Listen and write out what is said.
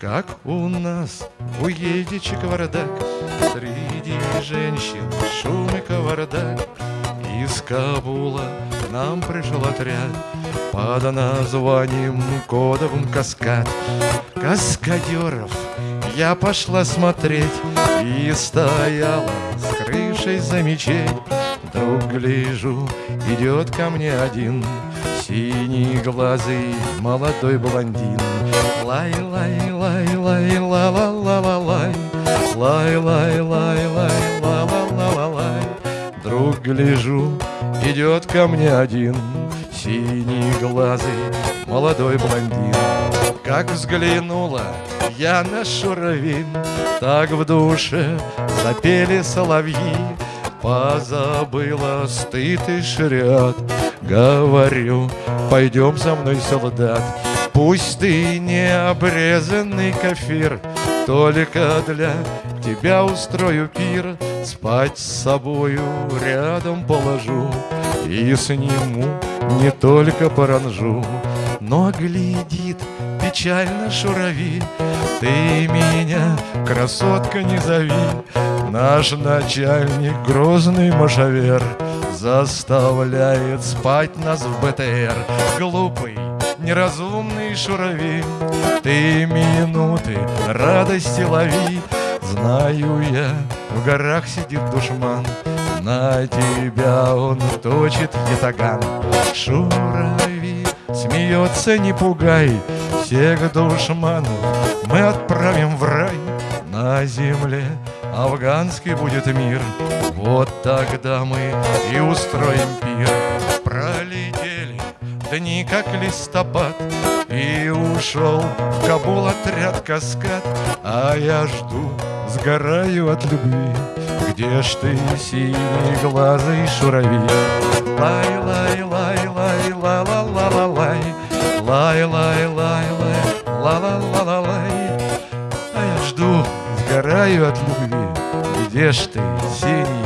Как у нас уедете кавардак Среди женщин шум и кавардак. Из Кабула нам пришел отряд Под названием кодовым каскад Каскадеров я пошла смотреть И стояла с крышей за мечеть. Вдруг гляжу, идет ко мне один Синий глазый молодой блондин. Лай, лай, лай, лай, ла ла ла ла лай Лай, лай, лай, лай, ла ла ла ла лай Вдруг гляжу, идет ко мне один. Синий глазый молодой блондин. Как взглянула я на шуравин Так в душе запели соловьи. Позабыла стыд и шрят Говорю, пойдем со мной, солдат. Пусть ты не обрезанный кафир Только для тебя устрою пир. Спать с собою рядом положу И сниму не только паранжу Но глядит печально шурави. Ты меня, красотка, не зови. Наш начальник, грозный машавер Заставляет спать нас в БТР. Глупый, неразумный шурави Ты минуты радости лови. Знаю я, в горах сидит душман На тебя он точит ятаган. Шурави смеется, не пугай Всех душманов мы отправим в рай На земле. Афганский будет мир. Вот тогда мы и устроим пир. Пролетели дни, как листопад И ушел в Кабул отряд каскад. А я жду, сгораю от любви. Где ж ты, синий глазый шурави? Лай, лай, лай, лай, ла ла ла ла лай Лай, лай, лай, лай, ла ла ла ла сгораю от любви Где ж ты, синий?